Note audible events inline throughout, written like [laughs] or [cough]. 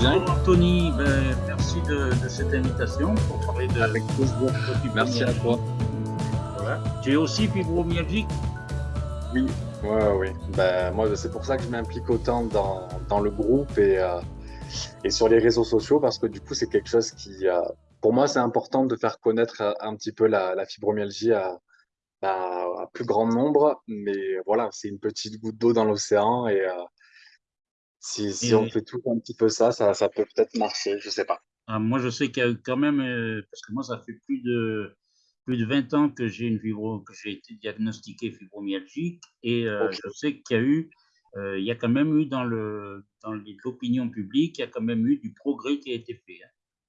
bonjour Anthony, ben, merci de, cette invitation pour parler de, Avec Merci à toi. Voilà. Tu es aussi fibromyalgique Oui, ouais, oui. Ben, moi, c'est pour ça que je m'implique autant dans, dans, le groupe et, euh, et sur les réseaux sociaux parce que du coup, c'est quelque chose qui, euh, pour moi, c'est important de faire connaître euh, un petit peu la, la fibromyalgie à, à, plus grand nombre. Mais voilà, c'est une petite goutte d'eau dans l'océan et si, si on fait tout un petit peu ça, ça, ça peut peut-être marcher, je sais pas. Ah, moi, je sais qu'il y a quand même, parce que moi, ça fait plus de, plus de 20 ans que j'ai une fibro, que j'ai été diagnostiqué fibromyalgique et je sais qu'il y a eu euh, il y a quand même eu dans le dans l'opinion publique, il y a quand même eu du progrès qui a été fait. Hein.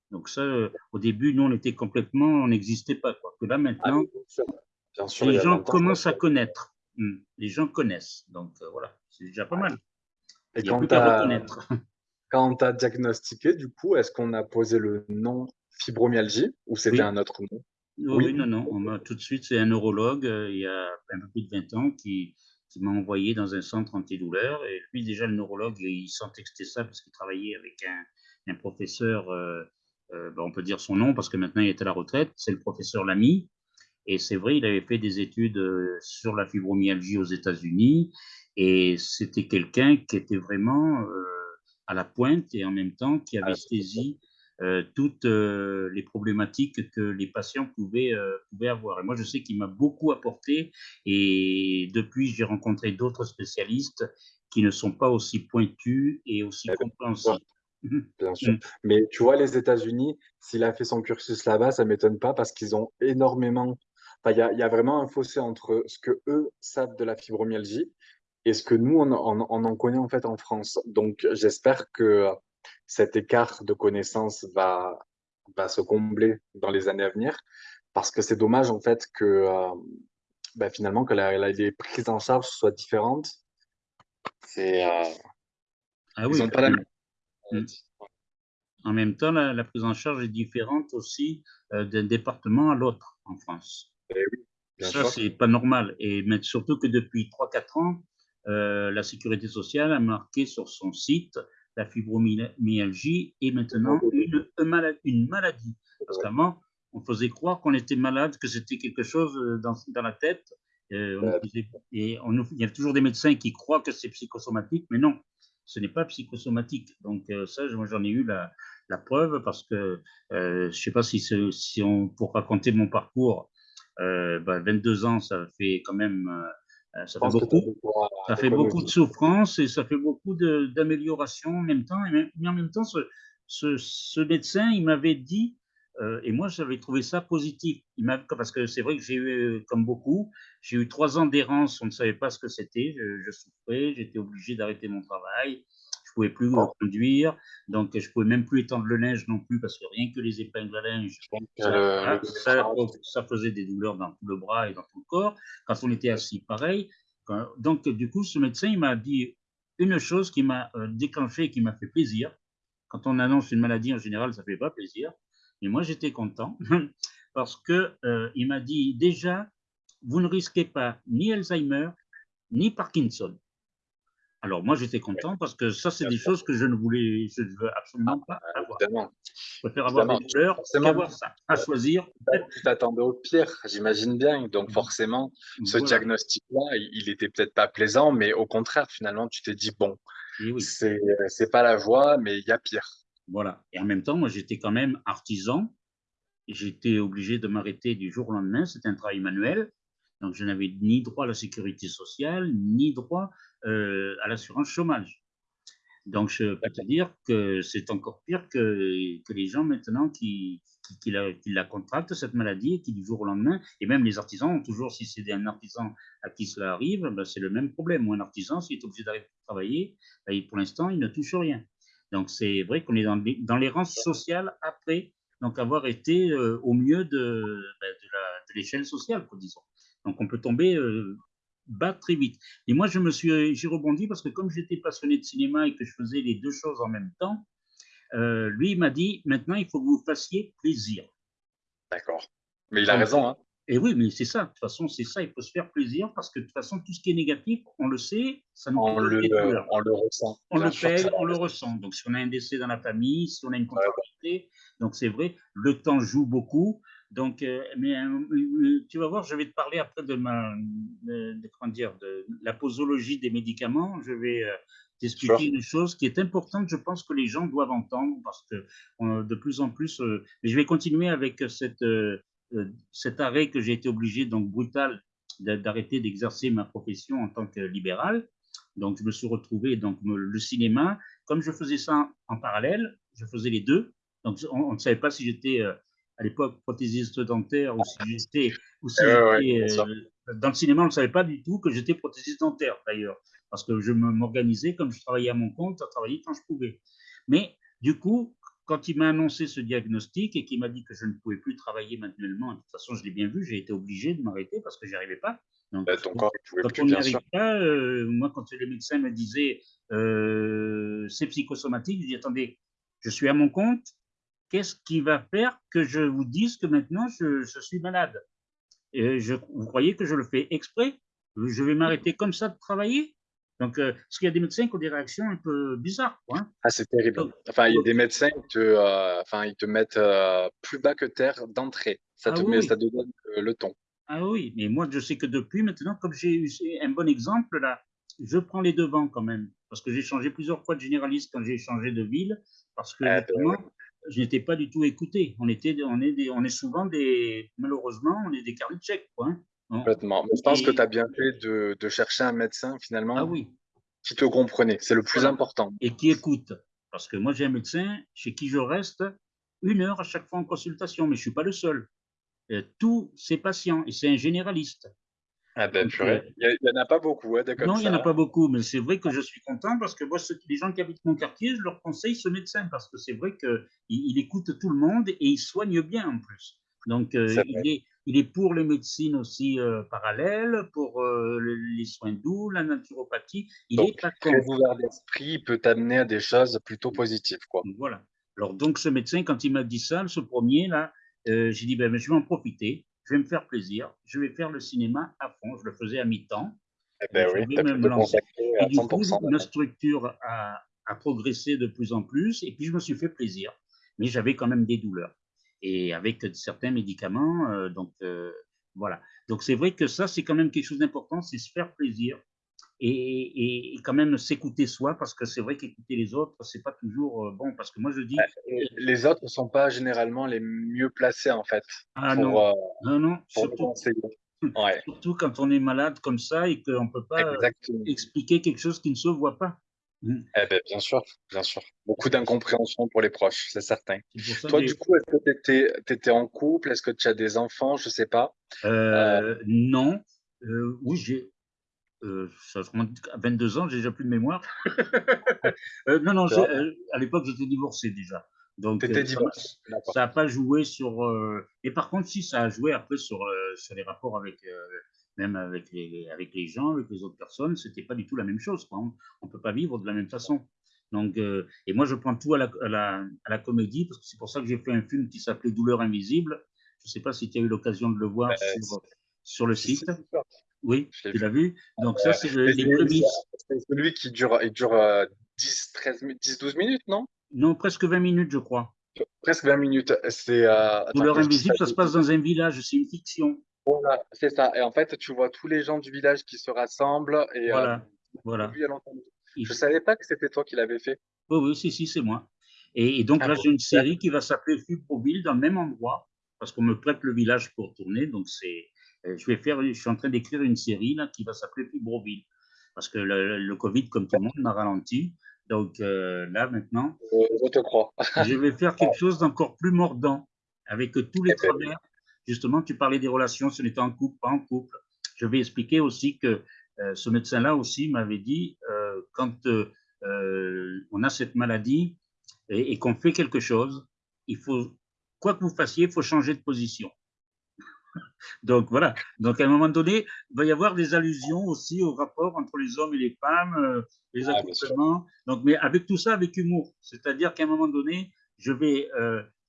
Donc ça, euh, au début, nous, on était complètement, on n'existait pas. Quoi. Que là, maintenant, ah, les gens commencent à connaître. Hmm. Les gens connaissent. Donc euh, voilà, c'est déjà pas mal. Et quand tu as, as diagnostiqué, du coup, est-ce qu'on a posé le nom fibromyalgie ou c'était un autre nom? Oui, non, non. On tout de suite, c'est un neurologue, il y a un peu plus de 20 ans, qui, qui m'a envoyé dans un centre antidouleur. Et lui, déjà, le neurologue, il sentait que c'était ça parce qu'il travaillait avec un, un professeur, euh, euh, ben, on peut dire son nom parce que maintenant il est à la retraite, c'est le professeur Lamy. Et c'est vrai, il avait fait des études euh, sur la fibromyalgie aux États-Unis. Et c'était quelqu'un qui était vraiment à la pointe et en même temps qui avait ah, saisi euh, toutes euh, les problématiques que les patients pouvaient, euh, pouvaient avoir. Et moi, je sais qu'il m'a beaucoup apporté et depuis, j'ai rencontré d'autres spécialistes qui ne sont pas aussi pointus et aussi compréhensifs. [laughs] Bien sûr. Mais tu vois, les États-Unis, s'il a fait son cursus là-bas, ça ne m'étonne pas parce qu'ils ont énormément. Enfin, il y, y, a vraiment un fossé entre ce que eux savent de la fibromyalgie et ce que nous, on, on, on en connaît en fait en France. Donc, j'espère que cet écart de connaissances va, va se combler dans les années à venir parce que c'est dommage en fait que euh, ben, finalement que la, les prises en charge soient différentes. C'est euh, ah oui, pas la mm. En même temps, la, prise en charge est différente aussi euh, d'un département à l'autre en France. Eh oui, Ça, c'est pas normal. Et mais surtout que depuis 3-4 ans, la Sécurité sociale a marqué sur son site la fibromyalgie est maintenant une, une maladie. Parce qu'avant, on faisait croire qu'on était malade, que c'était quelque chose euh, dans, dans la tête. Euh, et on, il y a toujours des médecins qui croient que c'est psychosomatique, mais non, ce n'est pas psychosomatique. Donc euh, ça, moi j'en ai eu la, la, preuve parce que je ne sais pas si, si on, pour raconter mon parcours, 22 bah, ans, ça fait quand même euh, ça fait, beaucoup, ça fait beaucoup de souffrance et ça fait beaucoup d'amélioration en même temps. mais en même temps, ce, ce, médecin, il m'avait dit, euh, et moi j'avais trouvé ça positif, il parce que c'est vrai que j'ai eu, comme beaucoup, j'ai eu trois ans d'errance, on ne savait pas ce que c'était, je, souffrais, j'étais obligé d'arrêter mon travail, je pouvais plus conduire, donc je pouvais même plus étendre le linge non plus parce que rien que les épingles à linge, ça, faisait des douleurs dans tout le bras et dans tout le corps. Quand on était assis, pareil. donc du coup, ce médecin, il m'a dit une chose qui m'a euh, déclenché et qui m'a fait plaisir. Quand on annonce une maladie, en général, ça fait pas plaisir. Mais moi, j'étais content [laughs] parce que euh, il m'a dit déjà, vous ne risquez pas ni Alzheimer ni Parkinson. Alors moi j'étais content parce que ça c'est des choses que je ne voulais, je ne veux absolument pas ah, avoir. Évidemment. Je préfère avoir des douleurs qu'avoir ça. À choisir. Tu t'attendais au pire, j'imagine bien. Donc mmh. forcément, ce diagnostic-là, il était peut-être pas plaisant, mais au contraire, finalement, tu t'es dit bon, oui. c'est pas la voie, mais il y a pire. Voilà. Et en même temps, moi j'étais quand même artisan. J'étais obligé de m'arrêter du jour au lendemain. C'était un travail manuel. Donc, je n'avais ni droit à la sécurité sociale, ni droit euh, à l'assurance chômage. Donc, je peux te dire que c'est encore pire que, les gens maintenant qui, la, contractent, cette maladie, qui du jour au lendemain, et même les artisans, toujours si c'est un artisan à qui cela arrive, ben c'est le même problème. Ou un artisan, s'il est obligé d'arrêter de travailler, ben, pour l'instant, il ne touche rien. Donc, c'est vrai qu'on est dans, dans l'errance sociale après donc avoir été euh, au mieux de, ben, l'échelle sociale, disons. Donc, on peut tomber euh, bas très vite. Et moi, je me suis, j'ai rebondi parce que comme j'étais passionné de cinéma et que je faisais les deux choses en même temps, euh, lui, m'a dit, maintenant, il faut que vous fassiez plaisir. D'accord. Mais il a raison. Hein. Et oui, mais c'est ça. De toute façon, c'est ça. Il faut se faire plaisir parce que de toute façon, tout ce qui est négatif, on le sait, ça nous on le, on le ressent. On le paye, on le ressent. Donc, si on a un décès dans la famille, si on a une contrariété, donc c'est vrai, le temps joue beaucoup. Donc, euh, mais euh, tu vas voir, je vais te parler après de ma, de, comment dire, de la posologie des médicaments. Je vais euh, t'expliquer une chose qui est importante, je pense que les gens doivent entendre parce que de plus en plus, mais je vais continuer avec cette euh, cet arrêt que j'ai été obligé, donc brutal, d'arrêter d'exercer ma profession en tant que libéral. Donc, je me suis retrouvé donc le cinéma. Comme je faisais ça en parallèle, je faisais les deux. Donc, on ne savait pas si j'étais euh, à l'époque prothésiste dentaire ou si j'étais euh, dans le cinéma. On ne savait pas du tout que j'étais prothésiste dentaire d'ailleurs, parce que je m'organisais comme je travaillais à mon compte, à travailler quand je pouvais. Mais du coup, quand il m'a annoncé ce diagnostic et qu'il m'a dit que je ne pouvais plus travailler manuellement, de toute façon, je l'ai bien vu, j'ai été obligé de m'arrêter parce que n'y arrivais pas. Donc, bah, ton corps, quand on n'y arrive pas, euh, moi, quand les médecins me disaient euh, c'est psychosomatique, je dis attendez, je suis à mon compte, qu'est-ce qui va faire que je vous dise que maintenant je, suis malade? Et je, Vous croyez que je le fais exprès? Je vais m'arrêter comme ça de travailler? Donc, euh, parce qu'il y a des médecins qui ont des réactions un peu bizarres. Hein. Ah, c'est terrible. Enfin, il y a des médecins qui te, euh, enfin, ils te mettent euh, plus bas que terre d'entrée. Ça, te ah met, ça te donne le ton. Ah oui, mais moi, je sais que depuis maintenant, comme j'ai eu un bon exemple, là, je prends les devants quand même. Parce que j'ai changé plusieurs fois de généraliste quand j'ai changé de ville. Parce que ah, ben je n'étais pas du tout écouté. On, était, on, est on est souvent des, malheureusement, on est des carnets quoi. Hein. Complètement. je pense que tu as bien fait de, de, chercher un médecin finalement ah oui. qui te comprenait. C'est le plus important. Et qui écoute. Parce que moi, j'ai un médecin chez qui je reste une heure à chaque fois en consultation, mais je ne suis pas le seul. Et tous ses patients, et c'est un généraliste. Ah ben, euh, il n'y en a pas beaucoup. Hein, non, il n'y en a pas beaucoup, mais c'est vrai que je suis content parce que moi, les gens qui habitent mon quartier, je leur conseille ce médecin parce que c'est vrai qu'il il écoute tout le monde et il soigne bien en plus. Donc, euh, il, est, il est pour les médecines aussi euh, parallèles, pour euh, les soins doux, la naturopathie. Il est pas très ouvert d'esprit, peut amener à des choses plutôt positives. Quoi? Voilà. Alors, donc, ce médecin, quand il m'a dit ça, ce premier, là, euh, j'ai dit, ben, je vais en profiter, je vais me faire plaisir, je vais faire le cinéma à fond. Je le faisais à mi-temps. Eh ben oui, vais me lancer. Et du coup, ma structure a, a progressé de plus en plus, et puis je me suis fait plaisir. Mais j'avais quand même des douleurs et avec certains médicaments. Euh, donc, euh, voilà. Donc, c'est vrai que ça, c'est quand même quelque chose d'important, c'est se faire plaisir et, quand même s'écouter soi, parce que c'est vrai qu'écouter les autres, c'est pas toujours euh, bon. Parce que moi, je dis. Les autres ne sont pas généralement les mieux placés, en fait. Ah non. non, non, surtout, [laughs] surtout quand on est malade comme ça et qu'on ne peut pas expliquer quelque chose qui ne se voit pas. Mmh. Eh ben, bien sûr, bien sûr. Beaucoup d'incompréhension pour les proches, c'est certain. Toi, du coup, est-ce que tu étais, en couple? Est-ce que tu as des enfants? Je sais pas. Euh, non. Euh, oui, j'ai. Euh, à 22 ans, j'ai déjà plus de mémoire. [laughs] non, non, à l'époque, j'étais divorcé déjà. Donc, divorcé. ça n'a pas joué sur. Et par contre, si, ça a joué après sur, sur les rapports avec même avec les, avec les gens, avec les autres personnes, c'était pas du tout la même chose. On ne peut pas vivre de la même façon. Donc, euh, et moi, je prends tout à la, à la, à la comédie, parce que c'est pour ça que j'ai fait un film qui s'appelait Douleur invisible. Je ne sais pas si tu as eu l'occasion de le voir sur, sur, le site. Oui, tu l'as vu. Donc, ça, c'est les C'est celui qui dure, il dure 10, 13, 10, 12 minutes, non? Non, presque 20 minutes, je crois. Presque 20 minutes. C'est. Euh, Douleur invisible, ça se passe dans un village, c'est une fiction. Voilà, c'est ça. Et en fait, tu vois tous les gens du village qui se rassemblent. Et, euh, voilà. voilà. Je ne savais pas que c'était toi qui l'avais fait. Oui, oui, si, si, c'est moi. Et, donc ah là, j'ai une série qui va s'appeler Fibroville dans le même endroit, parce qu'on me prête le village pour tourner. Donc, c'est, euh, je vais faire, je suis en train d'écrire une série là, qui va s'appeler Fibroville, parce que le, Covid, comme tout le monde, m'a ralenti. Donc euh, là, maintenant, je te crois. [laughs] je vais faire quelque chose d'encore plus mordant, avec tous les eh ben travers Justement, tu parlais des relations, si on était en couple, pas en couple. Je vais expliquer aussi que euh, ce médecin-là aussi m'avait dit, euh, quand euh, on a cette maladie et, qu'on fait quelque chose, il faut, quoi que vous fassiez, il faut changer de position. Donc voilà. Donc à un moment donné, il va y avoir des allusions aussi au rapport entre les hommes et les femmes, les ah, Donc, mais avec tout ça, avec humour. C'est-à-dire qu'à un moment donné, je vais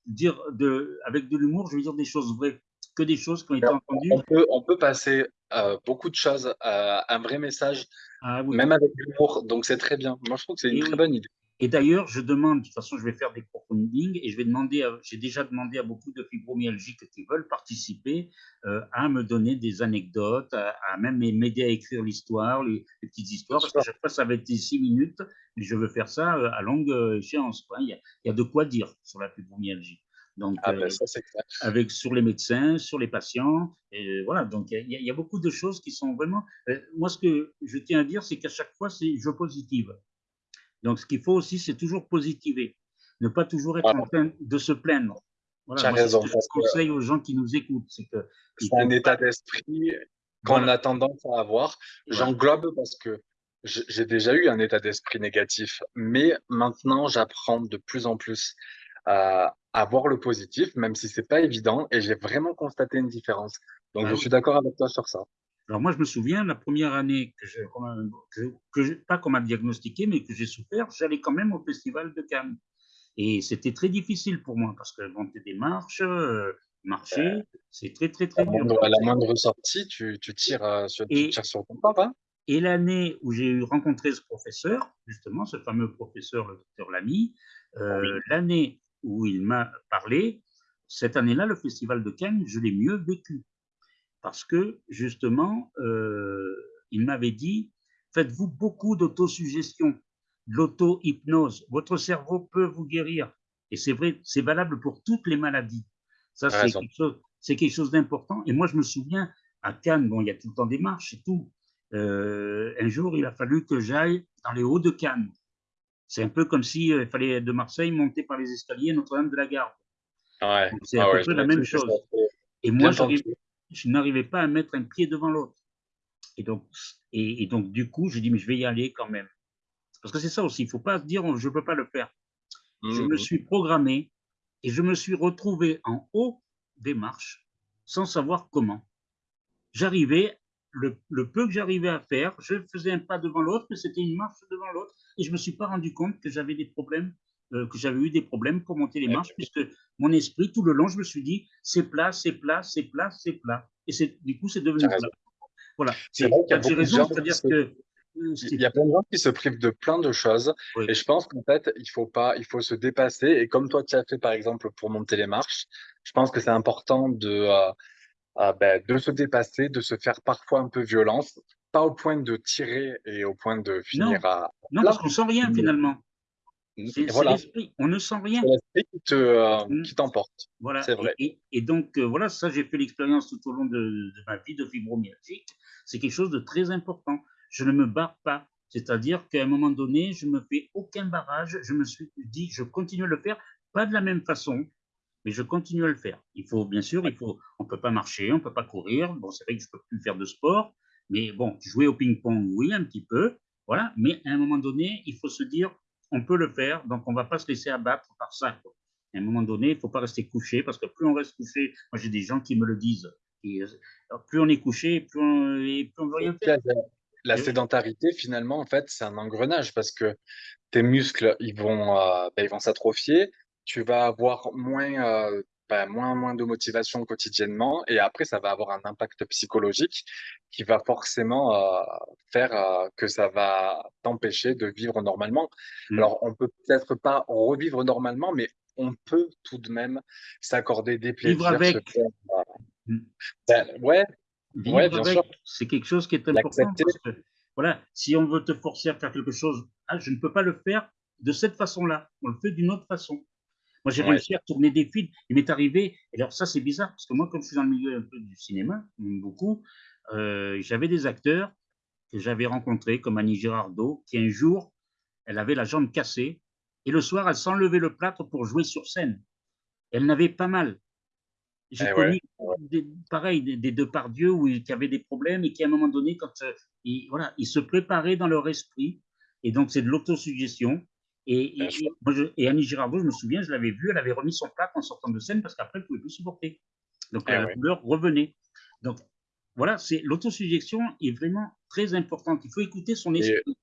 dire de, avec de l'humour, je vais dire des choses vraies. que des choses qui ont été entendues. On peut, on peut passer euh, beaucoup de choses, un vrai message, ah même avec l'humour. Donc c'est très bien. Moi, je trouve que c'est une très bonne idée. Et d'ailleurs, je demande, de toute façon, je vais faire des crowdfunding et je vais demander, j'ai déjà demandé à beaucoup de fibromyalgiques qui veulent participer euh, à me donner des anecdotes, à, même m'aider à écrire l'histoire, les, petites histoires, parce que chaque fois, ça va être six minutes, mais je veux faire ça euh, à longue euh, échéance. Il, y a, il, y a, de quoi dire sur la fibromyalgie. Donc, ah ben, ça, avec sur les médecins, sur les patients, et voilà. Donc, il y, a, il y, a, beaucoup de choses qui sont vraiment. moi, ce que je tiens à dire, c'est qu'à chaque fois, c'est je positive. Donc, ce qu'il faut aussi, c'est toujours positiver, ne pas toujours être en train de se plaindre. Voilà, moi, raison. je conseille aux gens qui nous écoutent. C'est que c'est un état d'esprit qu'on a tendance à avoir. J'englobe parce que j'ai déjà eu un état d'esprit négatif, mais maintenant, j'apprends de plus en plus à, à, voir le positif, même si c'est pas évident, et j'ai vraiment constaté une différence. Donc, ah je suis d'accord avec toi sur ça. Alors moi, je me souviens, la première année que, j'ai, que, pas qu'on m'a diagnostiqué, mais que j'ai souffert, j'allais quand même au Festival de Cannes. Et c'était très difficile pour moi, parce que monter des marches, euh, marcher, c'est très, très, très dur. À la moindre sortie, tu, tu tires, euh, sur, tu tires sur ton papa. Et l'année où j'ai rencontré ce professeur, justement, ce fameux professeur, le docteur Lamy, euh, l'année où il m'a parlé, cette année-là, le Festival de Cannes, je l'ai mieux vécu parce que justement, euh, il m'avait dit, faites-vous beaucoup d'autosuggestion, de l'auto-hypnose. Votre cerveau peut vous guérir. Et c'est vrai, c'est valable pour toutes les maladies. Ça, c'est quelque chose, d'important. Et moi, je me souviens, à Cannes, bon, il y a tout le temps des marches et tout. Euh, un jour, il a fallu que j'aille dans les hauts de Cannes. C'est un peu comme s'il euh, fallait de Marseille monter par les escaliers Notre-Dame de la Garde. Ouais. C'est à ah peu près la même chose. Et moi, je n'arrivais pas à mettre un pied devant l'autre. Et donc, et, donc, du coup, je dis, mais je vais y aller quand même. Parce que c'est ça aussi, il ne faut pas se dire, je ne peux pas le faire. Je me mmh. suis programmé et je me suis retrouvé en haut des marches sans savoir comment. J'arrivais, le, peu que j'arrivais à faire, je faisais un pas devant l'autre, mais c'était une marche devant l'autre, et je ne me suis pas rendu compte que j'avais des problèmes euh, que j'avais eu des problèmes pour monter les marches, puisque mon esprit, tout le long, je me suis dit, c'est plat, c'est plat, c'est plat, c'est plat. Et du coup, c'est devenu plat. Voilà. C'est J'ai raison, c'est-à-dire que. Euh, il y a plein de gens qui se privent de plein de choses. Et je pense qu'en fait, il faut pas, il faut se dépasser. Et comme toi, tu as fait, par exemple, pour monter les marches, je pense que c'est important de, euh, ben, de se dépasser, de se faire parfois un peu violence, pas au point de tirer et au point de finir à. Non, parce qu'on sent rien finalement. C'est l'esprit, on ne sent rien. C'est l'esprit qui euh, mmh. t'emporte. Voilà. C'est vrai. Et, donc, euh, voilà, ça, j'ai fait l'expérience tout au long de, ma vie de fibromyalgique. C'est quelque chose de très important. Je ne me barre pas. C'est-à-dire qu'à un moment donné, je ne me fais aucun barrage. Je me suis dit, je continue à le faire, pas de la même façon, mais je continue à le faire. Il faut, bien sûr, il faut, on ne peut pas marcher, on ne peut pas courir. Bon, c'est vrai que je ne peux plus faire de sport, mais bon, jouer au ping-pong, oui, un petit peu. Voilà. Mais à un moment donné, il faut se dire, on peut le faire, donc on ne va pas se laisser abattre par ça. À un moment donné, il ne faut pas rester couché, parce que plus on reste couché, moi j'ai des gens qui me le disent, et, plus on est couché, plus on ne veut rien faire. La sédentarité, finalement, en fait, c'est un engrenage, parce que tes muscles, ils vont, euh, ben, ils vont s'atrophier, tu vas avoir moins euh, bah, moins, moins de motivation quotidiennement. Et après, ça va avoir un impact psychologique qui va forcément euh, faire euh, que ça va t'empêcher de vivre normalement. Mmh. Alors, on peut peut-être pas revivre normalement, mais on peut tout de même s'accorder des plaisirs. Vivre avec. Mmh. Ben, ouais, ouais, bien sûr. C'est quelque chose qui est important. voilà, si on veut te forcer à faire quelque chose, ah, je ne peux pas le faire de cette façon-là. On le fait d'une autre façon. Moi, j'ai réussi à tourner des films. Il m'est arrivé, et alors ça, c'est bizarre, parce que moi, comme je suis dans le milieu un peu du cinéma, beaucoup, euh, j'avais des acteurs que j'avais rencontrés, comme Annie Girardot, qui un jour, elle avait la jambe cassée, et le soir, elle s'enlevait le plâtre pour jouer sur scène. Elle n'avait pas mal. J'ai eh connu, des, pareil, des, deux par Dieu où, qui avaient des problèmes et qui, à un moment donné, quand euh, ils, voilà, ils se préparaient dans leur esprit, et donc c'est de l'autosuggestion, et, et, Annie Girardot, je me souviens, je l'avais vue, elle avait remis son plâtre en sortant de scène parce qu'après, elle ne pouvait plus supporter. Donc, ah la couleur revenait. Donc, voilà, c'est l'autosuggestion est vraiment très importante. Il faut écouter son esprit.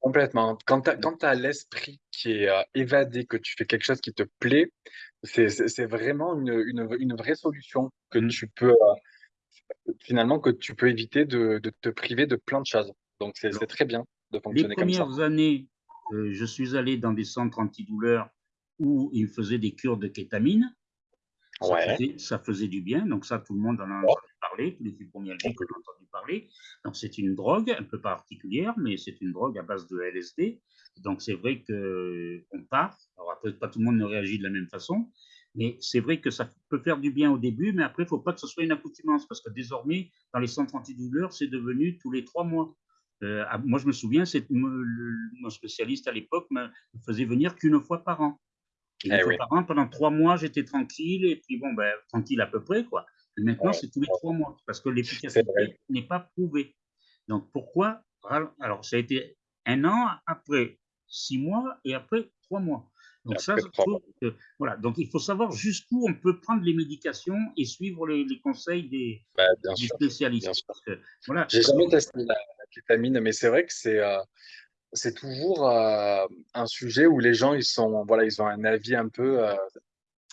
Complètement. Quand tu as l'esprit qui est, heu, évadé, que tu fais quelque chose qui te plaît, c'est vraiment une, une une vraie solution que Mmh. tu peux, heu, finalement, que tu peux éviter de de te priver de plein de choses. Donc c'est très bien de les fonctionner comme ça. premières années, heu, je suis allé dans des centres antidouleurs où ils faisaient des cures de kétamine. Ça Ouais, faisait ça faisait du bien, donc ça, tout le monde en a entendu parler, tous les fibromyalgiques en ont entendu parler. Donc c'est une drogue un peu particulière, mais c'est une drogue à base de LSD. Donc c'est vrai qu'on part. Alors après, pas tout le monde ne réagit de la même façon, mais c'est vrai que ça peut faire du bien au début, mais après, il ne faut pas que ce soit une accoutumance parce que désormais, dans les centres antidouleurs, c'est devenu tous les 3 mois. Heu, ah, moi, je me souviens, c'est me le mon spécialiste à l'époque me me faisait venir qu'une fois par an. Et une Eh fois par an, pendant 3 mois, j'étais tranquille et puis bon, ben, tranquille à peu près, quoi. Et maintenant, ouais, c'est tous les 3 mois parce que l'efficacité n'est pas prouvée. Donc pourquoi? Alors ça a été un an, après 6 mois et après 3 mois. Donc ça, après je 3 trouve mois. que voilà, donc il faut savoir jusqu'où on peut prendre les médications et suivre les les conseils des Bah, des sûr, spécialistes sûr. parce que voilà, J'ai jamais testé la la kétamine, mais c'est vrai que c'est, c'est toujours, heu, un sujet où les gens, ils sont voilà, ils ont un avis un peu, heu,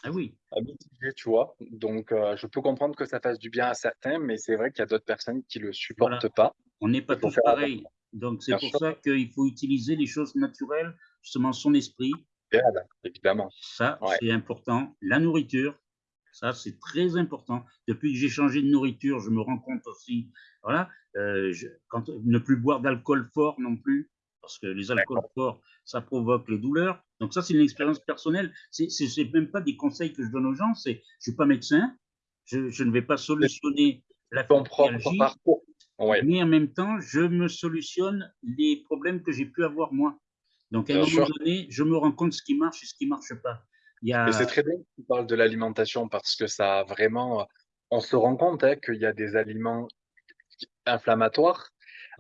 ah oui, mitigé, tu vois? Donc heu, je peux comprendre que ça fasse du bien à certains, mais c'est vrai qu'il y a d'autres personnes qui le voilà. supportent pas. On n'est pas tous pareils. Donc c'est pour sûr, ça qu'il faut utiliser les choses naturelles, justement son esprit, idéal, évidemment. ça Ouais, c'est important. La nourriture, ça c'est très important. Depuis que j'ai changé de nourriture, je me rends compte aussi, voilà, je quand ne plus boire d'alcool fort non plus, parce que les alcools forts, ça provoque les douleurs. Donc ça, c'est une expérience personnelle. C'est même pas des conseils que je donne aux gens, c'est je suis pas médecin, je je ne vais pas solutionner la ton propre parcours. Ouais, mais en même temps, je me solutionne les problèmes que j'ai pu avoir moi. Donc à un bien moment sûr. donné, je me rends compte ce qui marche et ce qui marche pas. Il y Mais c'est très bien que tu parles de l'alimentation parce que ça a vraiment, on se rend compte, hein, qu'il y a des aliments inflammatoires,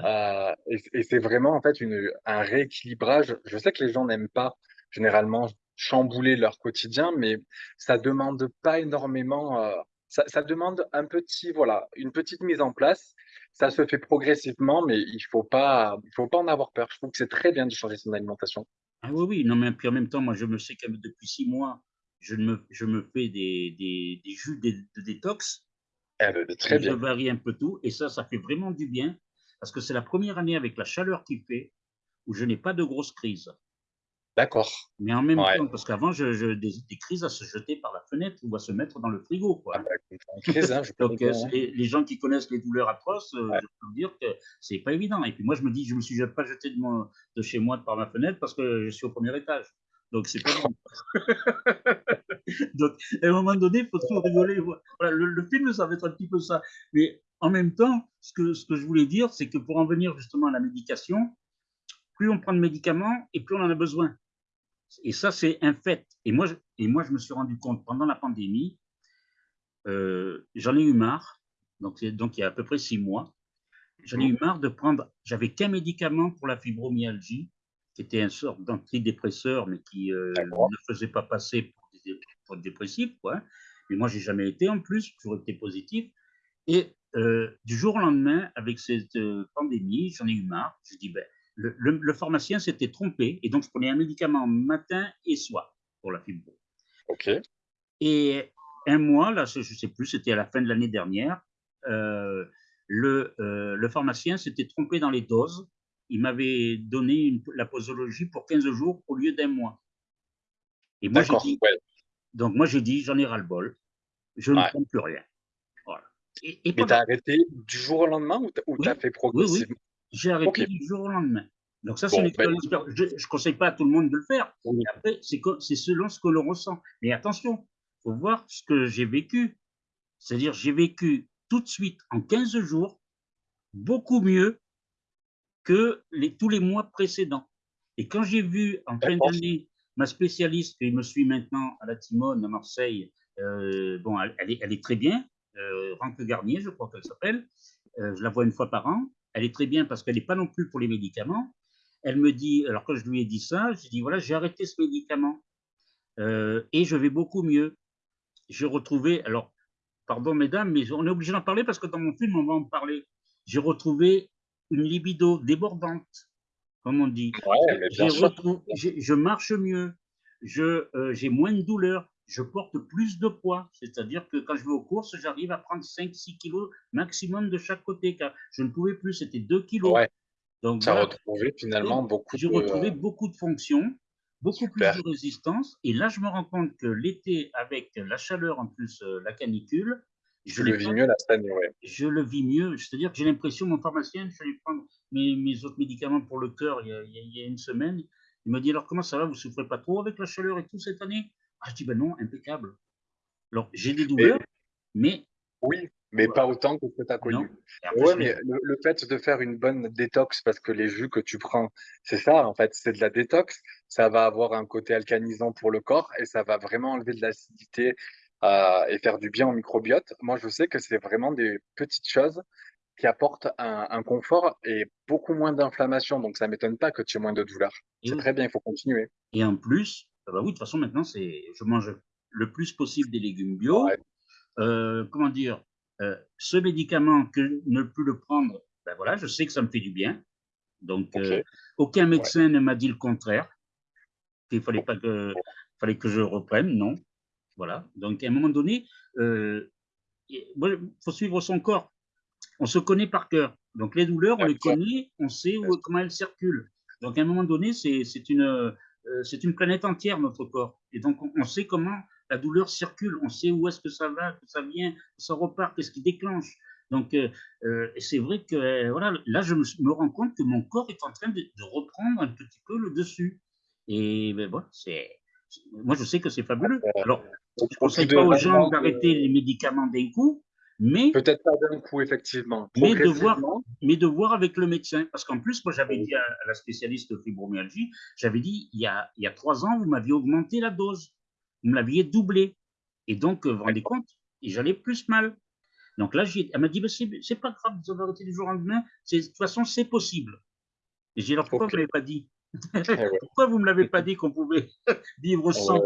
heu et c'est vraiment en fait une un rééquilibrage. Je sais que les gens n'aiment pas généralement chambouler leur quotidien, mais ça demande pas énormément, heu, ça ça demande un petit voilà, une petite mise en place. Ça se fait progressivement, mais il faut pas il faut pas en avoir peur. Je trouve que c'est très bien de changer son alimentation. ah oui, oui, non mais puis en même temps, moi je me sais que depuis 6 mois, je me je me fais des des des jus de détox Eh beh, très et je bien. varie un peu tout et ça, ça fait vraiment du bien parce que c'est la première année avec la chaleur qu'il fait où je n'ai pas de grosses crises. D'accord. Mais en même Ouais. temps, parce qu'avant je je des des crises à se jeter par la fenêtre ou à se mettre dans le frigo quoi, Ah bah, crise, hein, je [laughs] Donc, c'est hein. les les gens qui connaissent les douleurs atroces, Ouais. je peux vous dire que c'est pas évident et puis moi je me dis: «Je me suis pas jeté de mon de chez moi par ma fenêtre parce que je suis au premier étage». Donc c'est pas bon. [laughs] Donc à un moment donné, il faut toujours rigoler, voi voilà, le le film, ça va être un petit peu ça. Mais en même temps, ce que ce que je voulais dire, c'est que pour en venir justement à la médication, plus on prend de médicaments et plus on en a besoin et ça, c'est un fait et moi je et moi je me suis rendu compte pendant la pandémie, heu, j'en ai eu marre, donc donc il y a à peu près 6 mois J'en ai eu marre de prendre j'avais qu'un médicament pour la fibromyalgie, qui était une sorte d'antidépresseur, mais qui, D'accord. ne faisait pas passer pour des pour dépressif, quoi, hein. Mais moi, j'ai jamais été en plus, toujours été positif et heu, du jour au lendemain, avec cette, pandémie, j'en ai eu marre. J'ai dit: «Beh» le le le pharmacien s'était trompé et donc je prenais un médicament matin et soir pour la fibro OK. et un mois, là, je ne sais plus, c'était à la fin de l'année dernière, heu, le, heu, le pharmacien s'était trompé dans les doses. Il m'avait donné une la posologie pour 15 jours au lieu d'un mois et moi j'ai dit ouais, donc moi j'ai dit: «J'en ai ras-le-bol, je ne prends plus rien». Voilà et et Mais tu as pendant arrêté du jour au lendemain ou tu ou tu as oui, fait oui, oui, progressivement? J'ai arrêté du jour au lendemain. Donc ça, c'est une Bon, expérience je ne conseille pas à tout le monde de le faire, oui, après c'est selon ce que l'on ressent. Mais attention, il faut voir ce que j'ai vécu. C'est-à-dire, j'ai vécu tout de suite, en 15 jours, beaucoup mieux que les tous les mois précédents et quand j'ai vu en fin d'année ma spécialiste qui me suit maintenant à la Timone à Marseille, heu, bon elle elle est elle est très bien, Ranque Garnier, je crois qu'elle s'appelle, heu, je la vois une fois par an. Elle est très bien parce qu'elle est pas non plus pour les médicaments. Elle me dit alors quand je lui ai dit ça, j'ai dit: «Voilà, j'ai arrêté ce médicament, heu, et je vais beaucoup mieux». J'ai retrouvé alors Pardon mesdames, mais on est obligé d'en parler parce que dans mon film, on va en parler. J'ai retrouvé une libido débordante. comme on dit. je marche mieux, euh, j'ai moins de douleur, je porte plus de poids. C'est-à-dire que quand je vais aux courses, j'arrive à prendre 5-6 kilos maximum de chaque côté, car je ne pouvais plus, c'était 2 kilos. Donc, ça a retrouvé finalement beaucoup J'ai retrouvé beaucoup de fonctions, beaucoup plus de résistance. Et là, je me rends compte que l'été, avec la chaleur en plus, euh, la canicule, je le vis mieux la semaine, Je le vis mieux. C'est-à-dire que j'ai l'impression, mon pharmacien, je suis allé prendre mes, mes, autres médicaments pour le cœur il y, a, il y, a, une semaine. Il m'a dit alors comment ça va? Vous souffrez pas trop avec la chaleur et tout cette année? Ah, je dis ben non, impeccable. Alors j'ai des douleurs, mais oui, mais pas autant que ce que tu as connu. Oui, mais le, fait de faire une bonne détox, parce que les jus que tu prends, c'est ça, en fait, c'est de la détox. Ça va avoir un côté alcanisant pour le corps et ça va vraiment enlever de l'acidité euh, et faire du bien au microbiote. Moi, je sais que c'est vraiment des petites choses qui apportent un, confort et beaucoup moins d'inflammation. Donc, ça ne m'étonne pas que tu aies moins de douleur. C'est très bien, il faut continuer. Et en plus, bah oui, de toute façon, maintenant, c'est, je mange le plus possible des légumes bio. Euh, comment dire, euh, ce médicament que ne plus le prendre, ben voilà, je sais que ça me fait du bien. Donc, aucun médecin ne m'a dit le contraire, qu'il fallait pas que, fallait que je reprenne, non. Voilà. Donc, à un moment donné, euh, il faut suivre son corps. On se connaît par cœur. Donc, les douleurs, on les connaît, on sait où, comment elles circulent. Donc, à un moment donné, c'est une, euh, c'est une planète entière, notre corps. Et donc, on, sait comment la douleur circule. On sait où est-ce que ça va, que ça vient, que ça repart, qu'est-ce qui déclenche. Donc, euh, c'est vrai que voilà, là, je me, rends compte que mon corps est en train de, reprendre un petit peu le dessus. Et ben, voilà, c'est moi, je sais que c'est fabuleux. Alors, je ne conseille pas aux gens d'arrêter les médicaments d'un coup, mais. Peut-être pas d'un coup, effectivement. Mais de, voir, mais de voir avec le médecin. Parce qu'en plus, moi, j'avais dit à, la spécialiste de fibromyalgie, j'avais dit, il y, a, il y a trois ans, vous m'aviez augmenté la dose. Vous me l'aviez doublé. Et donc, vous vous rendez compte, j'allais plus mal. Donc là, elle m'a dit, bah, c'est pas grave, vous avez arrêté du jour au lendemain. De toute façon, c'est possible. Et j'ai dit, alors pourquoi vous ne l'avez pas dit? Eh [laughs] Pourquoi vous ne me l'avez pas dit qu'on pouvait [laughs] vivre sans?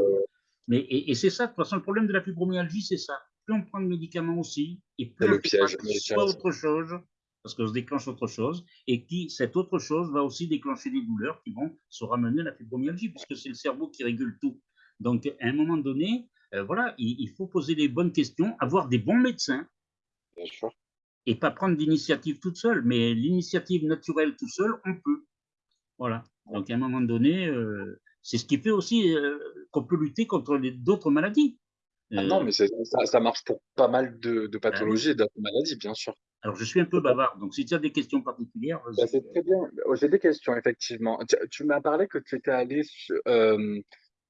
Mais, Et, c'est ça, de toute façon, le problème de la fibromyalgie, c'est ça. Plus on prend de médicaments aussi, et plus le piège, soit autre chose, parce que se déclenche autre chose, et qui, cette autre chose va aussi déclencher des douleurs qui vont se ramener à la fibromyalgie, puisque c'est le cerveau qui régule tout. Donc, à un moment donné, euh, voilà, il, faut poser les bonnes questions, avoir des bons médecins, et pas prendre d'initiative toute seule, mais l'initiative naturelle tout seul, on peut. Voilà. Donc, à un moment donné, euh, c'est ce qui fait aussi euh, qu'on peut lutter contre d'autres maladies. Ah non, euh, mais ça, ça, marche pour pas mal de, de pathologies et d'autres maladies, bien sûr. Alors, je suis un peu bavard, donc si tu as des questions particulières. Bah, c'est très bien. J'ai des questions, effectivement. Tu, m'as parlé que tu étais allé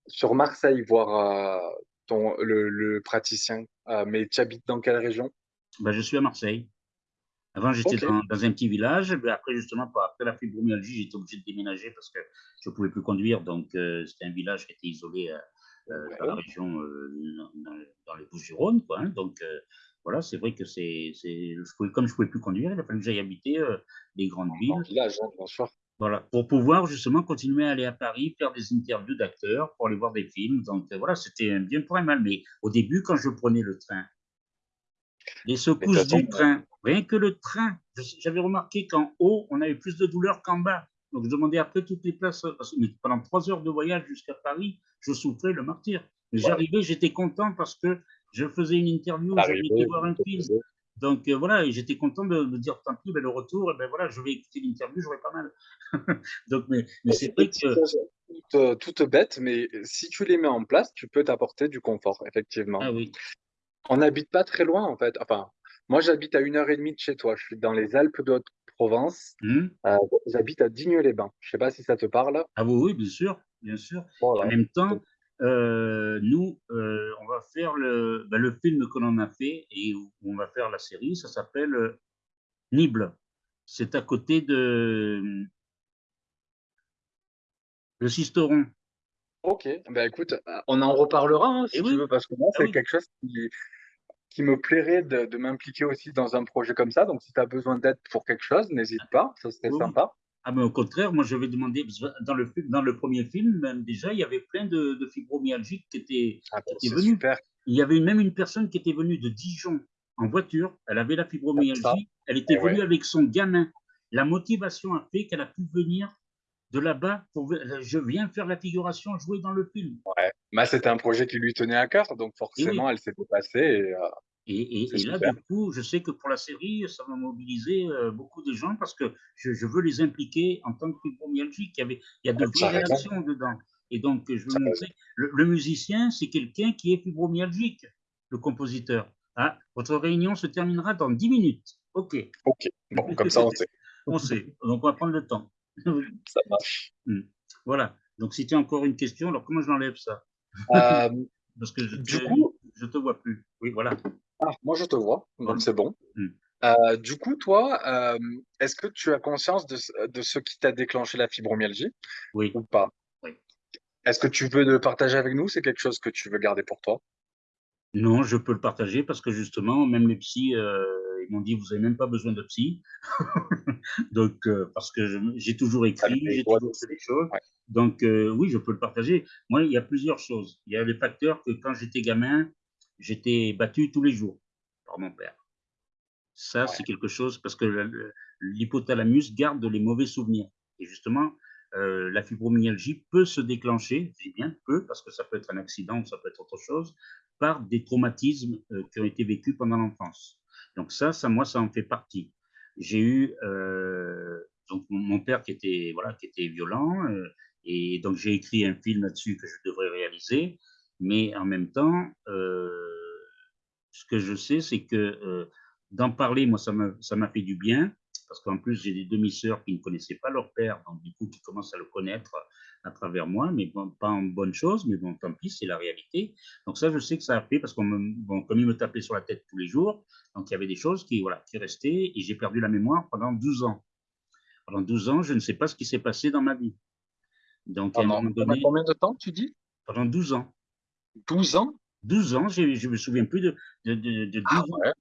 sur, Marseille voir ton, le, praticien, mais tu habites dans quelle région? Bah, Je suis à Marseille. Avant, j'étais dans, un petit village. Mais après, justement, après la fibromyalgie, j'étais obligé de déménager parce que je ne pouvais plus conduire. Donc, euh, c'était un village qui était isolé euh, euh, dans la région, dans, les Bouches-du-Rhône. Hein. Donc, voilà, c'est vrai que c'est, comme je ne pouvais plus conduire, il a fallu que j'aille habiter les grandes villes. Village, hein, Voilà, pour pouvoir justement continuer à aller à Paris, faire des interviews d'acteurs, pour aller voir des films. Donc voilà, c'était un bien pour un mal. Mais au début, quand je prenais le train, les secousses du train, rien que le train, j'avais remarqué qu'en haut, on avait plus de douleur qu'en bas. Donc je demandais après toutes les places, mais pendant trois heures de voyage jusqu'à Paris, je souffrais le martyr. Mais j'arrivais, j'étais content parce que je faisais une interview, j'avais voir un film. Donc euh, voilà, j'étais content de me dire tant pis, ben, le retour, ben voilà, je vais écouter l'interview, j'aurai pas mal. [laughs] Donc, mais, mais c'est vrai que. Toute, bête, mais si tu les mets en place, tu peux t'apporter du confort, effectivement. Ah oui. On n'habite pas très loin, en fait. Enfin, moi, j'habite à une heure et demie de chez toi. Je suis dans les Alpes de Haute-Provence. Mmh. Euh, j'habite à Digne-les-Bains. Je ne sais pas si ça te parle. Ah oui, oui, bien sûr, bien sûr. En même temps, euh, nous, euh, on va faire le, ben, le film que l'on a fait et où on va faire la série. Ça s'appelle Nible. C'est à côté de le Sisteron. Ok, ben écoute, on en reparlera hein, si tu veux, parce que moi, ah c'est quelque chose qui, qui me plairait de, m'impliquer aussi dans un projet comme ça. Donc, si tu as besoin d'aide pour quelque chose, n'hésite pas, ça serait sympa. Ah, mais au contraire, moi, je vais demander, dans le, dans le premier film, même déjà, il y avait plein de, de fibromyalgiques qui étaient, ah, ben, venus. Il y avait même une personne qui était venue de Dijon en voiture. Elle avait la fibromyalgie. Elle était eh venue avec son gamin. La motivation a fait qu'elle a pu venir de là-bas, je viens faire la figuration, jouer dans le film. Ouais, bah, c'était un projet qui lui tenait à cœur, donc forcément, elle s'est dépassée et heu, et et là, du coup, je sais que pour la série, ça va mobiliser, heu, beaucoup de gens parce que je je veux les impliquer en tant que fibromyalgique. Il y avait il y a de vraies réactions dedans et donc je veux montrer le le musicien, c'est quelqu'un qui est fibromyalgique, le compositeur. «Ah, votre réunion se terminera dans 10 minutes». OK. OK, bon, comme ça, on sait. [laughs] On sait, donc on va prendre le temps. Ça marche. Mmh. Voilà, donc si tu as encore une question, alors comment je l'enlève ça? Hem, [laughs] Parce que je du te coup je te vois plus. Oui, voilà. ah, moi je te vois, donc c'est bon. Mmh. Heu, du coup, toi, hem, est-ce que tu as conscience de ce de ce qui t'a déclenché la fibromyalgie? Oui, ou pas? oui. Est-ce que tu veux le partager avec nous? C'est quelque chose que tu veux garder pour toi? Non, je peux le partager parce que justement, même les psys, ils m'ont dit: «Vous avez même pas besoin de psy». [laughs] Donc heu, parce que j'ai toujours écrit, les j'ai toujours fait des choses. Ouais, Donc heu, oui, je peux le partager. Moi, il y a plusieurs choses. Il y a le facteur que quand j'étais gamin, j'étais battu tous les jours par mon père. Ça, ouais. c'est quelque chose parce que l'hypothalamus garde les mauvais souvenirs et justement, heu, la fibromyalgie peut se déclencher, je dis bien peut, parce que ça peut être un accident ou ça peut être autre chose, par des traumatismes, qui ont été vécus pendant l'enfance. Donc ça ça, moi, ça en fait partie. J'ai eu, heu, donc mon père qui était, voilà, qui était violent, heu et donc j'ai écrit un film là-dessus que je devrais réaliser, mais en même temps, heu ce que je sais, c'est que, d'en parler, moi, ça m'a fait du bien, parce qu'en plus, j'ai des demi-sœurs qui ne connaissaient pas leur père, donc du coup, qui commencent à le connaître à travers moi, mais bon, pas en bonne chose, mais bon, tant pis, c'est la réalité. Donc ça, je sais que ça a fait parce qu'on me bon, comme il me tapait sur la tête tous les jours, donc il y avait des choses qui, voilà, qui restaient et j'ai perdu la mémoire pendant 12 ans. Pendant 12 ans, je ne sais pas ce qui s'est passé dans ma vie. Donc à un Pendant moment pendant donné combien de temps tu dis? pendant 12 ans. 12 ans? 12 ans, je me souviens plus de de de de Ah 12 ans ouais,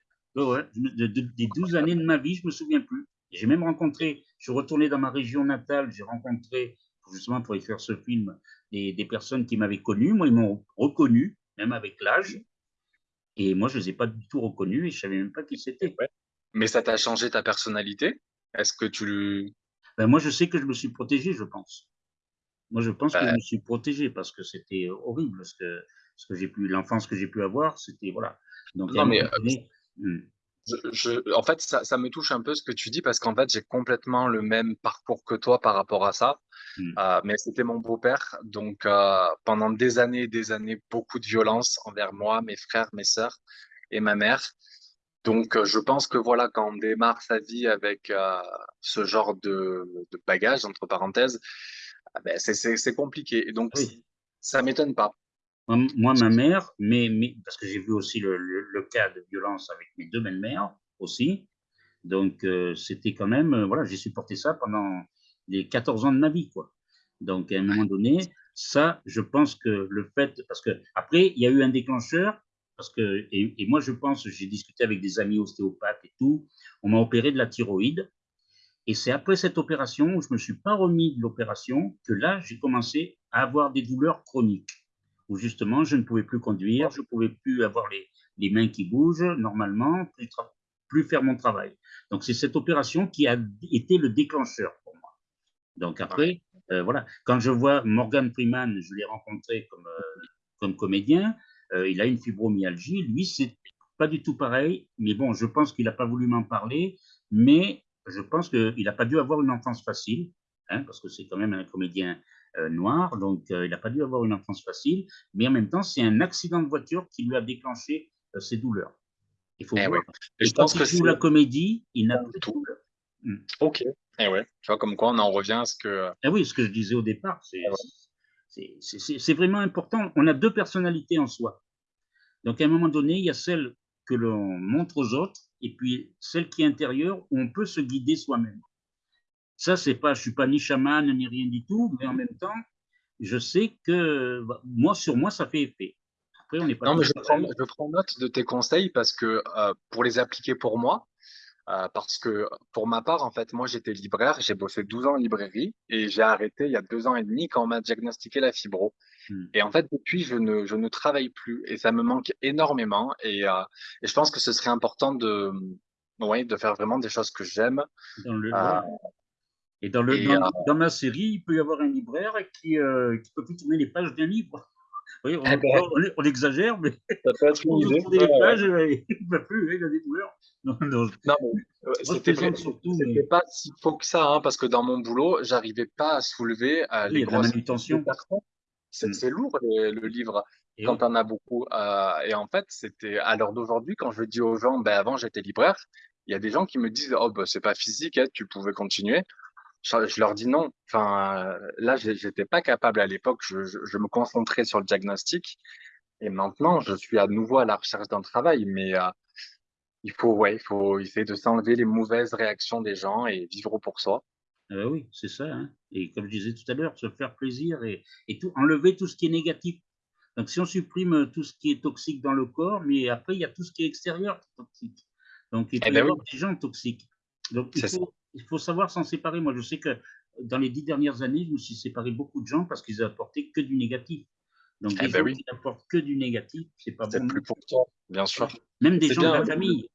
Ouais, des 12 années de ma vie, je me souviens plus. J'ai même rencontré je suis retourné dans ma région natale, j'ai rencontré, justement pour écrire ce film, des des personnes qui m'avaient connu. Moi, ils m'ont reconnu, même avec l'âge et moi, je les ai pas du tout reconnus et je savais même pas qui c'était. ouais. Mais ça t'a changé ta personnalité? Est-ce que tu Ben, moi, je sais que je me suis protégé, je pense. Moi, je pense que je bah, me suis protégé parce que c'était horrible ce que ce que j'ai pu l'enfance que j'ai pu avoir, c'était voilà. Donc non mais, donné mmh, je je en fait, ça ça me touche un peu ce que tu dis parce qu'en fait, j'ai complètement le même parcours que toi par rapport à ça. mmh, Heu, mais c'était mon beau-père, donc heu, pendant des années et des années, beaucoup de violence envers moi, mes frères, mes sœurs et ma mère. Donc heu, je pense que voilà, quand on démarre sa vie avec, ce genre de de «bagage» entre parenthèses, ah beh, c'est compliqué et donc oui. ça m'étonne pas. Moi ma mère, mais mais parce que j'ai vu aussi le le le cas de violence avec mes 2 belles-mères aussi, donc heu, c'était quand même, heu, voilà, j'ai supporté ça pendant les 14 ans de ma vie, quoi. Donc à un moment donné, ça, je pense que le fait parce qu'après, il y a eu un déclencheur, parce que et et moi, je pense, j'ai discuté avec des amis ostéopathes et tout, on m'a opéré de la thyroïde. Et c'est après cette opération où je me suis pas remis de l'opération que là, j'ai commencé à avoir des douleurs chroniques où justement je ne pouvais plus conduire, je ne pouvais plus avoir les, mains qui bougent normalement, plus, faire mon travail. Donc c'est cette opération qui a été le déclencheur pour moi. Donc après, euh, voilà, quand je vois Morgan Freeman, je l'ai rencontré comme, euh, comédien, euh, il a une fibromyalgie, lui c'est pas du tout pareil, mais bon, je pense qu'il n'a pas voulu m'en parler, mais je pense qu'il n'a pas dû avoir une enfance facile, hein, parce que c'est quand même un comédien noir, donc euh, il n'a pas dû avoir une enfance facile, mais en même temps, c'est un accident de voiture qui lui a déclenché euh, ses douleurs. Il faut Eh voir. ouais je pense que joue c'est la comédie, il n'a plus de tout. douleurs. Mm. OK. Eh ouais, tu vois, comme quoi on en revient à ce que, Ah oui, ce que je disais au départ, c'est eh ouais, vraiment important. On a deux personnalités en soi. Donc à un moment donné, il y a celle que l'on montre aux autres et puis celle qui est intérieure où on peut se guider soi-même. Ça, c'est pas, je suis pas ni chaman ni rien du tout, mais en même temps, je sais que bah, moi, sur moi, ça fait effet. Après, on n'est pas non, mais je prends pareils. je prends note de tes conseils parce que, heu, pour les appliquer pour moi, Heu, parce que pour ma part, en fait, moi, j'étais libraire, j'ai bossé 12 ans en librairie et j'ai arrêté il y a 2 ans et demi quand on m'a diagnostiqué la fibro Hmm. et en fait, depuis, je ne je ne travaille plus et ça me manque énormément et heu et je pense que ce serait important de, ouais, de faire vraiment des choses que j'aime. Dans le, Et dans, le, dans, ma série, il peut y avoir un libraire qui ne peut plus tourner les pages d'un livre. [laughs] Oui, on, eh ben, on, exagère, mais ça peut être [laughs] idée. les pages, il ne peut plus, il a des douleurs. Non, non, non c'était pas si faux que ça, hein, parce que dans mon boulot, j'arrivais pas à soulever euh, les grosses manutention. Mm. C'est lourd le livre quand on a beaucoup. Euh, et en fait, c'était à l'heure d'aujourd'hui, quand je dis aux gens, ben avant j'étais libraire, il y a des gens qui me disent, oh ben c'est pas physique, hein, tu pouvais continuer je, leur dis non. Enfin, là, j'étais pas capable à l'époque. Je, je, me concentrais sur le diagnostic. Et maintenant, je suis à nouveau à la recherche d'un travail. Mais euh, il faut, ouais, il faut essayer de s'enlever les mauvaises réactions des gens et vivre pour soi. Euh, oui, c'est ça. Hein. Et comme je disais tout à l'heure, se faire plaisir et, et tout, enlever tout ce qui est négatif. Donc, si on supprime tout ce qui est toxique dans le corps, mais après, il y a tout ce qui est extérieur qui est toxique. Donc, il eh y ben avoir des gens toxiques. Donc, il faut, il faut savoir s'en séparer. Moi, je sais que dans les dix dernières années, je me suis séparé beaucoup de gens parce qu'ils apportaient que du négatif. Donc, eh les ben gens qui n'apportent que du négatif, c'est pas bon. plus pour toi, bien sûr. Même des gens de la famille.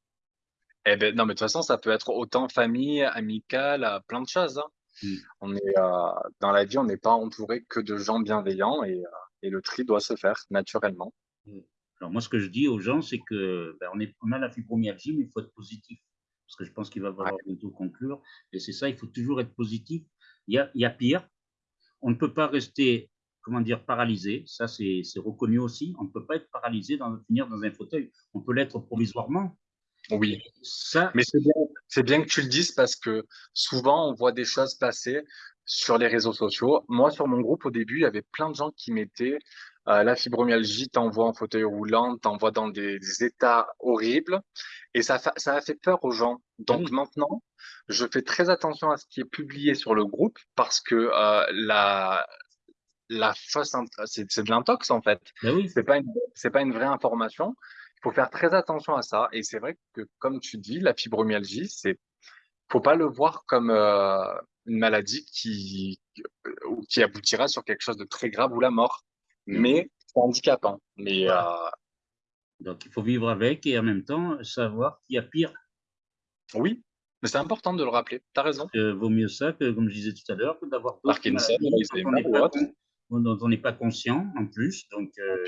Eh ben, non, mais de toute façon, ça peut être autant famille, amicale, plein de choses. Hein. Hmm. On est, euh, dans la vie, on n'est pas entouré que de gens bienveillants et, euh, et, le tri doit se faire naturellement. Hmm. Alors, moi, ce que je dis aux gens, c'est que ben, on, est, on a la fibromyalgie, mais il faut être positif parce que je pense qu'il va falloir bientôt conclure. Et c'est ça, il faut toujours être positif. Il y a, il y a pire. On ne peut pas rester, comment dire, paralysé. Ça, c'est reconnu aussi. On ne peut pas être paralysé, dans, finir dans un fauteuil. On peut l'être provisoirement. Oui. Ça, Mais c'est bien, bien que tu le dises parce que souvent, on voit des choses passer sur les réseaux sociaux. Moi, sur mon groupe, au début, il y avait plein de gens qui mettaient euh, la fibromyalgie t'envoie en fauteuil roulant, t'envoie dans des, états horribles. Et ça, ça a fait peur aux gens. Donc maintenant, je fais très attention à ce qui est publié sur le groupe parce que euh, la, la fausse, c'est de l'intox en fait. Oui. C'est pas c'est pas une vraie information. Il faut faire très attention à ça. Et c'est vrai que, comme tu dis, la fibromyalgie, c'est, faut pas le voir comme euh, une maladie qui, qui aboutira sur quelque chose de très grave ou la mort. Mmh. mais c'est handicapant. Mais, euh, Donc, il faut vivre avec et en même temps savoir qu'il y a pire. Oui, mais c'est important de le rappeler. Tu as raison. Il vaut mieux ça que, comme je disais tout à l'heure, que d'avoir Parkinson, dont on n'est pas, conscient en plus. Donc, euh,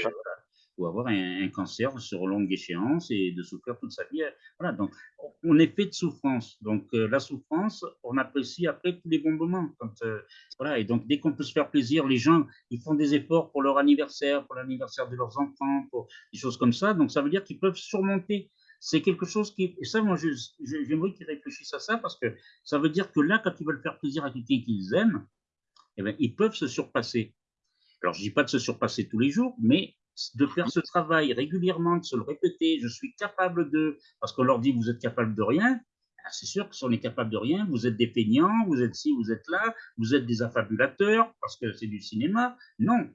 ou avoir un, cancer sur longue échéance et de souffrir toute sa vie. Voilà, donc on est fait de souffrance. Donc euh, la souffrance, on apprécie après tous les bons moments. Euh, voilà, et donc dès qu'on peut se faire plaisir, les gens, ils font des efforts pour leur anniversaire, pour l'anniversaire de leurs enfants, pour des choses comme ça. Donc ça veut dire qu'ils peuvent surmonter. C'est quelque chose qui, et ça, moi, j'aimerais qu'ils réfléchissent à ça parce que ça veut dire que là, quand ils veulent faire plaisir à quelqu'un qu'ils aiment, eh bien, ils peuvent se surpasser. Alors, je dis pas de se surpasser tous les jours, mais de faire ce travail régulièrement, de se le répéter, je suis capable de, parce qu'on leur dit vous êtes capable de rien, ah, c'est sûr que si on est capable de rien, vous êtes des peignants, vous êtes ci, vous êtes là, vous êtes des affabulateurs, parce que c'est du cinéma. Non.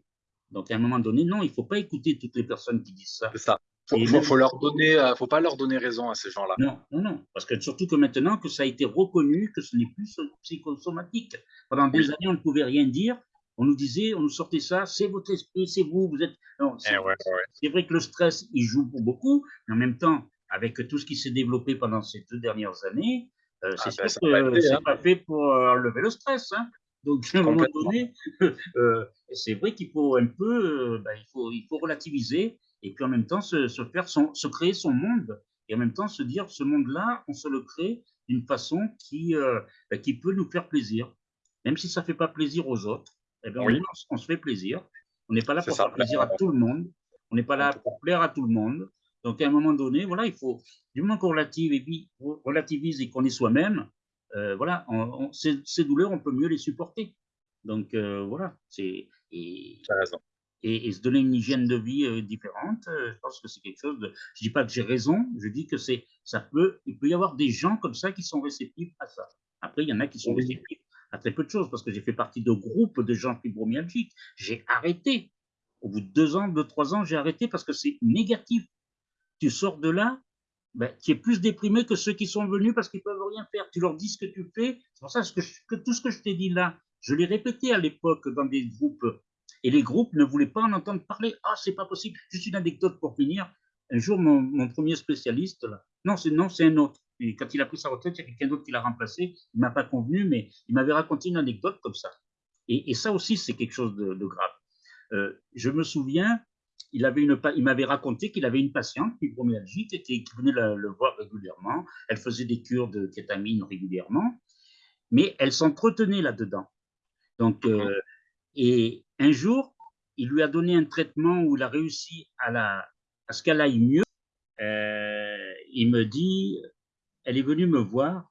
Donc à un moment donné, non, il ne faut pas écouter toutes les personnes qui disent ça. C'est ça. Il faut, faut, leur donner, euh, faut pas leur donner raison à ces gens-là. Non, non, non, parce que surtout que maintenant que ça a été reconnu que ce n'est plus psychosomatique. Pendant des années, on ne pouvait rien dire on nous disait, on nous sortait ça, c'est votre esprit, c'est vous, vous êtes. Eh c'est vrai que le stress, il joue pour beaucoup, mais en même temps, avec tout ce qui s'est développé pendant ces deux dernières années, euh, c'est ah, sûr ben, que c'est hein. pas fait pour euh, enlever le stress. Hein. Donc, à un moment donné, [laughs] euh, c'est vrai qu'il faut un peu, ben, il, faut, il faut relativiser et puis en même temps se, faire son, se créer son monde et en même temps se dire ce monde-là, on se le crée d'une façon qui, ben, qui peut nous faire plaisir, même si ça ne fait pas plaisir aux autres eh bien, on, se fait plaisir. On n'est pas là pour faire plaisir à tout le monde. On n'est pas là pour plaire à tout le monde. Donc, à un moment donné, voilà, il faut, du moment qu'on relativise et qu'on est soi-même, euh, voilà, ces, douleurs, on peut mieux les supporter. Donc, euh, voilà, c'est. Et, et, se donner une hygiène de vie euh, différente, je pense que c'est quelque chose de. Je dis pas que j'ai raison, je dis que c'est, ça peut, il peut y avoir des gens comme ça qui sont réceptifs à ça. Après, il y en a qui sont réceptifs à très peu de choses, parce que j'ai fait partie de groupes de gens fibromyalgiques. J'ai arrêté. Au bout de deux ans, deux, trois ans, j'ai arrêté parce que c'est négatif. Tu sors de là, ben, tu es plus déprimé que ceux qui sont venus parce qu'ils peuvent rien faire. Tu leur dis ce que tu fais. C'est pour ça que, tout ce que je t'ai dit là, je l'ai répété à l'époque dans des groupes. Et les groupes ne voulaient pas en entendre parler. Ah, c'est pas possible. Juste une anecdote pour finir. Un jour, mon, premier spécialiste, là, non, c'est un autre. Et quand il a pris sa retraite, il y a quelqu'un d'autre qui l'a remplacé. Il m'a pas convenu, mais il m'avait raconté une anecdote comme ça. Et, ça aussi, c'est quelque chose de, grave. Euh, je me souviens, il avait une, il m'avait raconté qu'il avait une patiente fibromyalgique qui, qui venait le, voir régulièrement. Elle faisait des cures de kétamine régulièrement, mais elle s'entretenait là-dedans. Donc, euh, et un jour, il lui a donné un traitement où il a réussi à, la, à ce qu'elle aille mieux. Euh, il me dit, elle est venue me voir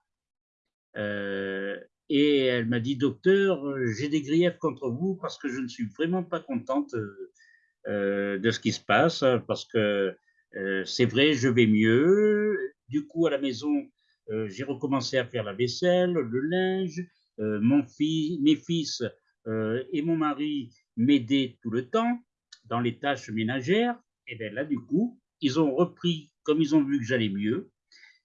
euh, et elle m'a dit, docteur, j'ai des griefs contre vous parce que je ne suis vraiment pas contente euh, de ce qui se passe, parce que c'est vrai, je vais mieux. Du coup, à la maison, j'ai recommencé à faire la vaisselle, le linge. mon mes fils et mon mari m'aider tout le temps dans les tâches ménagères, et bien là, du coup, ils ont repris, comme ils ont vu que j'allais mieux,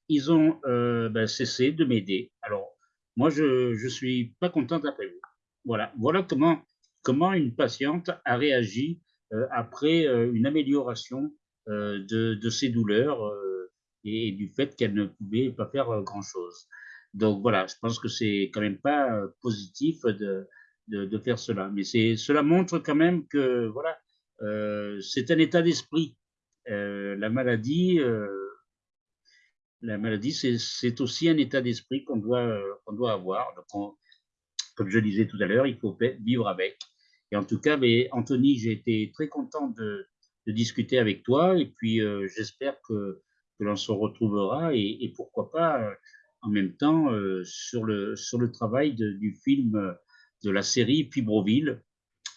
ils ont euh, ben, cessé de m'aider. Alors, moi, je ne suis pas contente après vous. Voilà, voilà comment, comment une patiente a réagi euh, après euh, une amélioration de, de, ses douleurs et du fait qu'elle ne pouvait pas faire grand-chose. Donc voilà, je pense que c'est quand même pas positif de, de, faire cela. Mais cela montre quand même que voilà, c'est un état d'esprit. La maladie, la maladie, c'est aussi un état d'esprit qu'on doit, qu'on doit avoir. Donc comme je disais tout à l'heure, il faut vivre avec. Et en tout cas, mais Anthony, j'ai été très content de, discuter avec toi. Et puis, j'espère que, l'on se retrouvera et, pourquoi pas en même temps sur, le, sur le travail du film de la série Fibroville,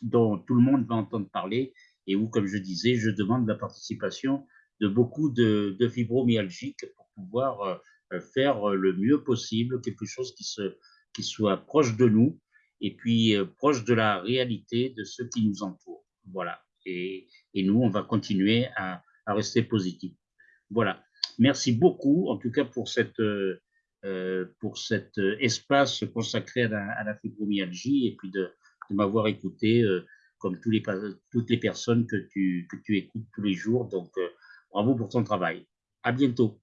dont tout le monde va entendre parler et où, comme je disais, je demande la participation de beaucoup de, fibromyalgiques pouvoir euh, faire le mieux possible quelque chose qui, se, qui soit proche de nous et puis euh, proche de la réalité de ceux qui nous entourent. Voilà. Et, et nous, on va continuer à, rester positifs. Voilà. Merci beaucoup, en tout cas, pour cette, euh, euh, pour cet euh, espace consacré à la, fibromyalgie et puis de, m'avoir écouté euh, comme tous les, toutes les personnes que tu, que tu écoutes tous les jours. Donc, bravo pour ton travail. À bientôt.